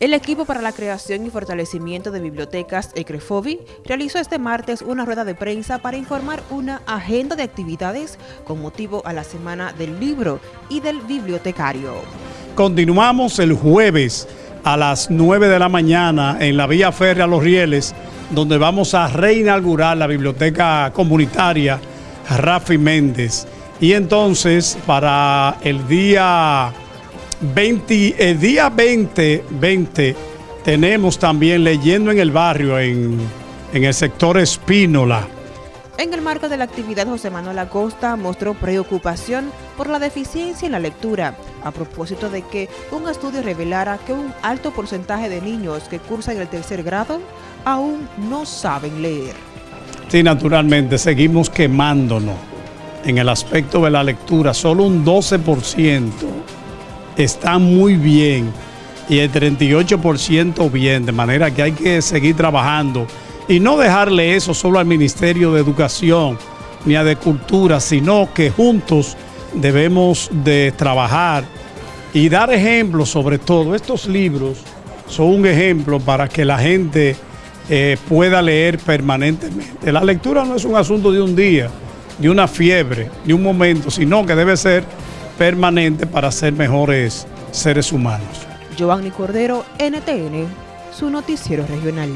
El equipo para la creación y fortalecimiento de bibliotecas ECREFOBI realizó este martes una rueda de prensa para informar una agenda de actividades con motivo a la Semana del Libro y del Bibliotecario. Continuamos el jueves a las 9 de la mañana en la vía férrea Los Rieles, donde vamos a reinaugurar la biblioteca comunitaria Rafi Méndez. Y entonces para el día 20, el día 20, 20 tenemos también leyendo en el barrio, en, en el sector Espínola. En el marco de la actividad, José Manuel Acosta mostró preocupación por la deficiencia en la lectura, a propósito de que un estudio revelara que un alto porcentaje de niños que cursan el tercer grado aún no saben leer. Sí, naturalmente, seguimos quemándonos en el aspecto de la lectura. Solo un 12% está muy bien y el 38% bien, de manera que hay que seguir trabajando y no dejarle eso solo al Ministerio de Educación ni a de Cultura, sino que juntos debemos de trabajar y dar ejemplos sobre todo. Estos libros son un ejemplo para que la gente eh, pueda leer permanentemente. La lectura no es un asunto de un día, de una fiebre, de un momento, sino que debe ser permanente para ser mejores seres humanos. Giovanni Cordero, NTN, su noticiero regional.